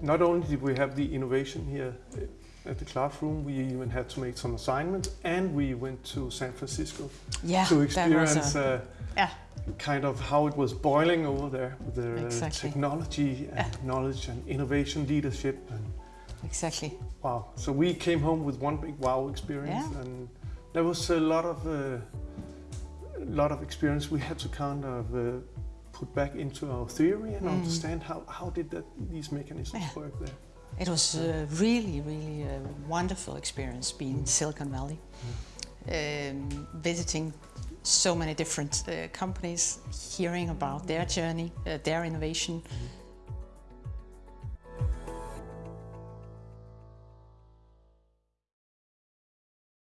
not only did we have the innovation here at the classroom, we even had to make some assignments and we went to San Francisco Yeah, to experience a, uh, yeah, kind of how it was boiling over there with the Exactly. technology and Yeah. knowledge and innovation leadership and exactly. wow. So we came home with one big wow experience and there was a lot of uh, a lot of experience we had to kind of uh, put back into our theory and Mm. understand how, how did that, these mechanisms Yeah. work there. It was a really, really a wonderful experience being in Silicon Valley, um, visiting so many different uh, companies, hearing about their journey, uh, their innovation,